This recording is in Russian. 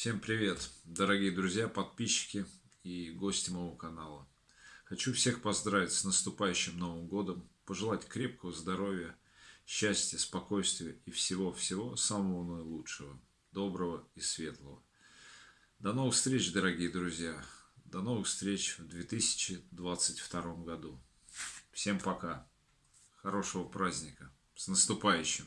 Всем привет, дорогие друзья, подписчики и гости моего канала. Хочу всех поздравить с наступающим Новым Годом, пожелать крепкого здоровья, счастья, спокойствия и всего-всего самого наилучшего, доброго и светлого. До новых встреч, дорогие друзья. До новых встреч в 2022 году. Всем пока. Хорошего праздника. С наступающим.